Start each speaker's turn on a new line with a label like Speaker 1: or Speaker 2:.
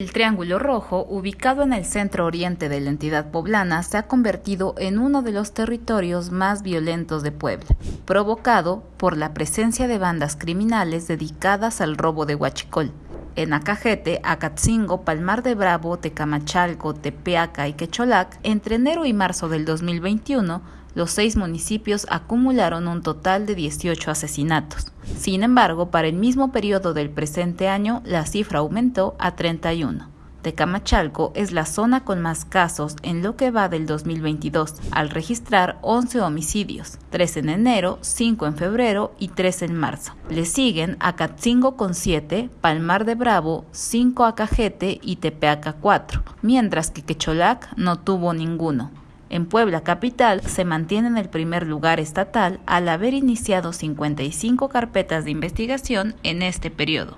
Speaker 1: El Triángulo Rojo, ubicado en el centro oriente de la entidad poblana, se ha convertido en uno de los territorios más violentos de Puebla, provocado por la presencia de bandas criminales dedicadas al robo de huachicol. En Acajete, Acatzingo, Palmar de Bravo, Tecamachalco, Tepeaca y Quecholac, entre enero y marzo del 2021, los seis municipios acumularon un total de 18 asesinatos. Sin embargo, para el mismo periodo del presente año, la cifra aumentó a 31. Tecamachalco es la zona con más casos en lo que va del 2022, al registrar 11 homicidios, 3 en enero, 5 en febrero y 3 en marzo. Le siguen Acatzingo con 7, Palmar de Bravo, 5 Acajete y Tepeaca 4, mientras que Quecholac no tuvo ninguno. En Puebla Capital se mantiene en el primer lugar estatal al haber iniciado 55 carpetas de investigación en este periodo.